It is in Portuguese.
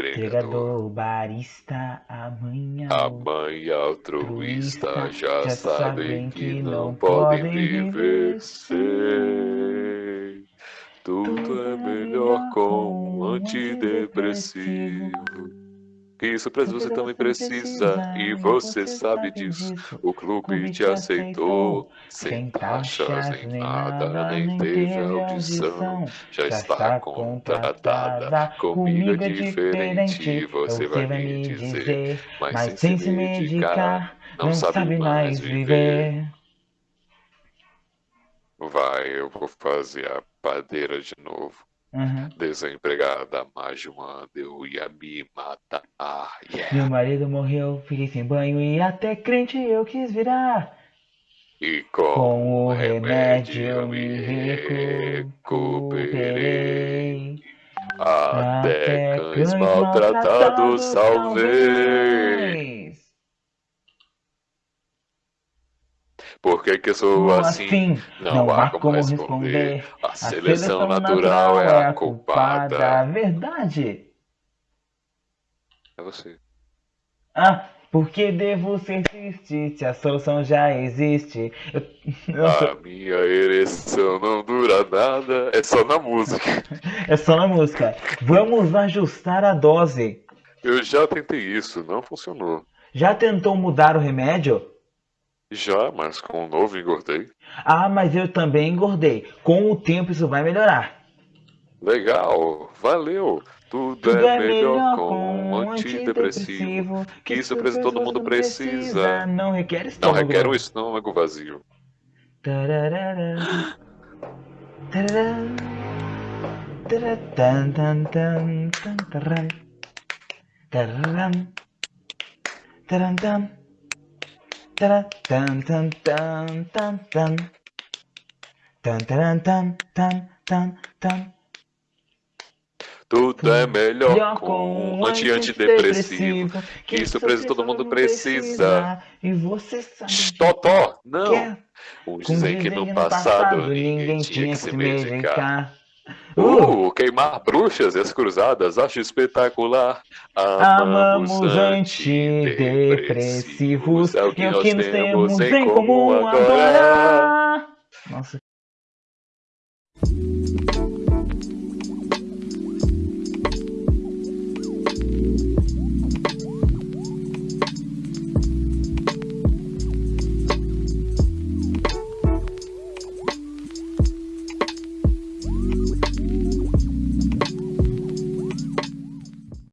Entregador, barista, amanhã. A mãe altruísta já sabem que não podem viver sem. Tudo é melhor com um antidepressivo. Isso pra você também precisa, e você sabe disso. O clube te aceitou, sem taxas nem nada, nem teve audição. Já está contratada, comigo é diferente, você vai me dizer. Mas sem se medicar, não sabe mais viver. Vai, eu vou fazer a padeira de novo. Uhum. Desempregada, mais de um ano, eu ia me matar. Yeah. Meu marido morreu, fiquei sem banho e até crente eu quis virar. E com, Com o remédio remédio eu me recuperei. recuperei. Até cães cães maltratados salvei. salvei. Por que que eu sou Como assim? Não há como responder. A A seleção natural é a culpada. Verdade. É você. Ah, porque devo ser triste se a solução já existe? Eu, eu sou- A minha ereção não dura nada, é só na música. É só na música. Vamos ajustar a dose. Eu já tentei isso, não funcionou. Já tentou mudar o remédio? Já, mas com o novo engordei. Ah, mas eu também engordei. Com o tempo isso vai melhorar. Legal, valeu. Tudo, Tudo é melhor com um antidepressivo. Que isso precisa, todo mundo precisa. Não requer Não estômago. requer um estômago vazio. Tararara. Tarará. Taratam, tam, tam, tam, taram. Taratam, tam, tam, tam, tam. Tam, taram, tam, tam, tam, tam. Tudo é melhor com um antidepressivo. Que isso precisa, todo mundo precisa. E você sabe Totó, não. é. Uns Com dizem que no passado ninguém tinha que se medicar. Uh, queimar bruxas e as cruzadas, acho espetacular. amamos antidepressivos. é o que e nós temos temos em comum agora. agora.